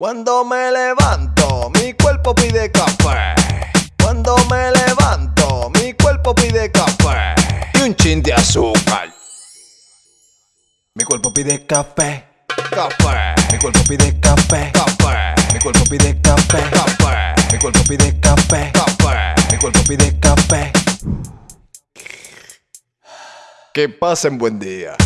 Cuando me levanto, mi cuerpo pide café. Cuando me levanto, mi cuerpo pide café. Y un chin de azúcar. Mi cuerpo pide café. Café. Mi cuerpo pide café. Café. Mi cuerpo pide café. Café. Mi cuerpo pide café. Café. Mi cuerpo pide café. Que pasen buen día.